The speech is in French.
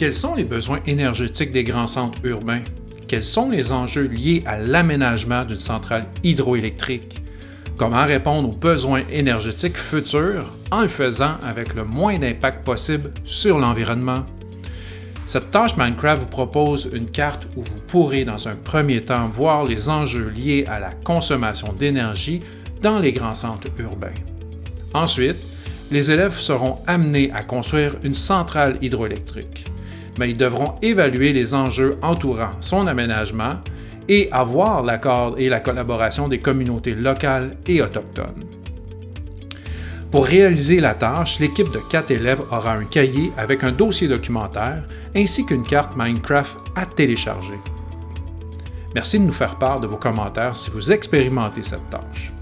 Quels sont les besoins énergétiques des grands centres urbains? Quels sont les enjeux liés à l'aménagement d'une centrale hydroélectrique? Comment répondre aux besoins énergétiques futurs en le faisant avec le moins d'impact possible sur l'environnement? Cette tâche Minecraft vous propose une carte où vous pourrez dans un premier temps voir les enjeux liés à la consommation d'énergie dans les grands centres urbains. Ensuite, les élèves seront amenés à construire une centrale hydroélectrique mais ils devront évaluer les enjeux entourant son aménagement et avoir l'accord et la collaboration des communautés locales et autochtones. Pour réaliser la tâche, l'équipe de quatre élèves aura un cahier avec un dossier documentaire ainsi qu'une carte Minecraft à télécharger. Merci de nous faire part de vos commentaires si vous expérimentez cette tâche.